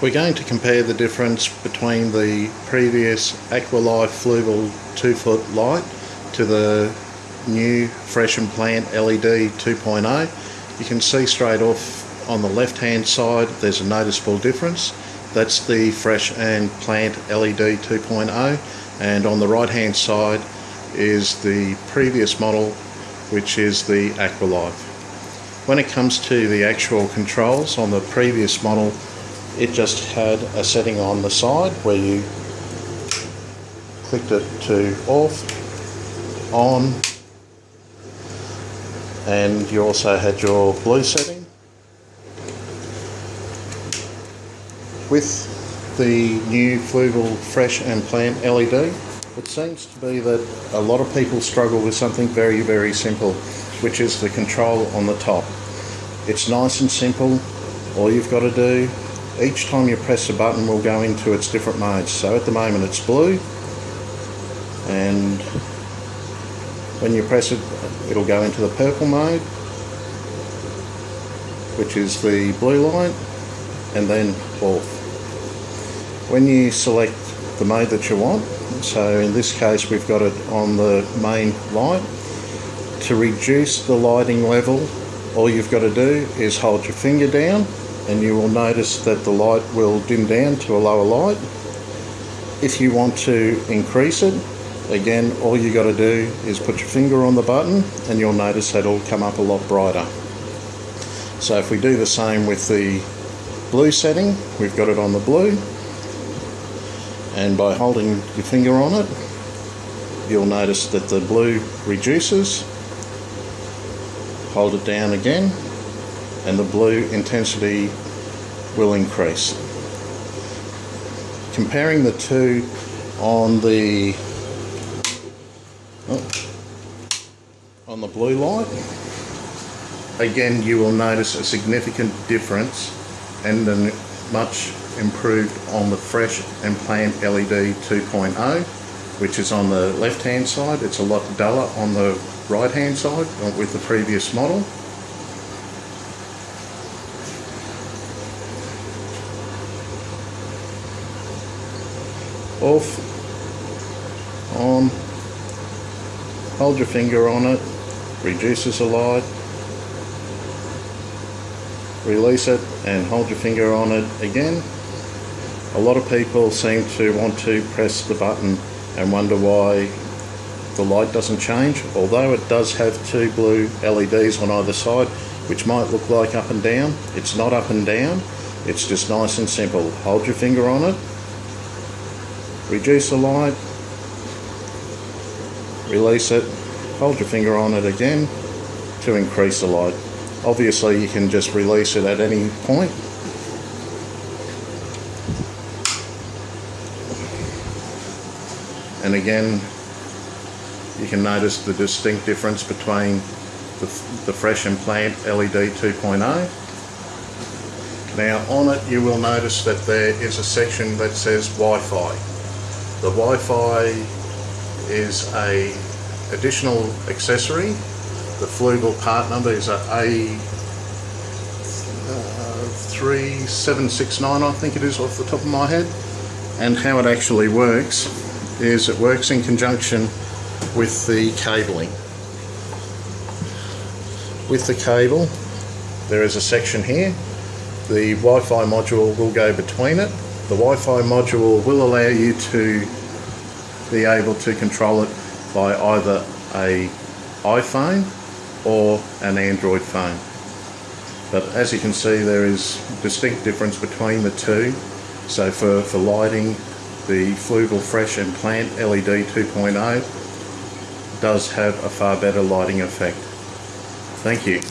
We're going to compare the difference between the previous Aqualife Fluval 2 foot light to the new Fresh and Plant LED 2.0. You can see straight off on the left hand side there's a noticeable difference. That's the Fresh and Plant LED 2.0 and on the right hand side is the previous model which is the Aqualife. When it comes to the actual controls on the previous model it just had a setting on the side where you clicked it to off, on, and you also had your blue setting. With the new Fluval Fresh and Plant LED, it seems to be that a lot of people struggle with something very, very simple, which is the control on the top. It's nice and simple. All you've got to do each time you press a button will go into its different modes. So at the moment it's blue and when you press it it'll go into the purple mode which is the blue light and then off. When you select the mode that you want, so in this case we've got it on the main light, to reduce the lighting level all you've got to do is hold your finger down and you will notice that the light will dim down to a lower light. If you want to increase it, again all you got to do is put your finger on the button and you'll notice that it'll come up a lot brighter. So if we do the same with the blue setting, we've got it on the blue and by holding your finger on it you'll notice that the blue reduces hold it down again and the blue intensity will increase. Comparing the two on the oh, on the blue light, again you will notice a significant difference and a much improved on the Fresh and LED 2.0 which is on the left hand side. It's a lot duller on the right hand side with the previous model. Off, on, hold your finger on it, reduces the light, release it and hold your finger on it again. A lot of people seem to want to press the button and wonder why the light doesn't change, although it does have two blue LEDs on either side, which might look like up and down. It's not up and down, it's just nice and simple. Hold your finger on it, reduce the light, release it, hold your finger on it again to increase the light. Obviously you can just release it at any point. And again, you can notice the distinct difference between the, the Fresh and Plant LED 2.0 now on it you will notice that there is a section that says Wi-Fi the Wi-Fi is a additional accessory. The Fluval part number is a A3769 uh, I think it is off the top of my head. And how it actually works is it works in conjunction with the cabling. With the cable there is a section here. The Wi-Fi module will go between it the Wi-Fi module will allow you to be able to control it by either a iPhone or an Android phone. But as you can see there is distinct difference between the two. So for, for lighting, the Fluval Fresh and Plant LED 2.0 does have a far better lighting effect. Thank you.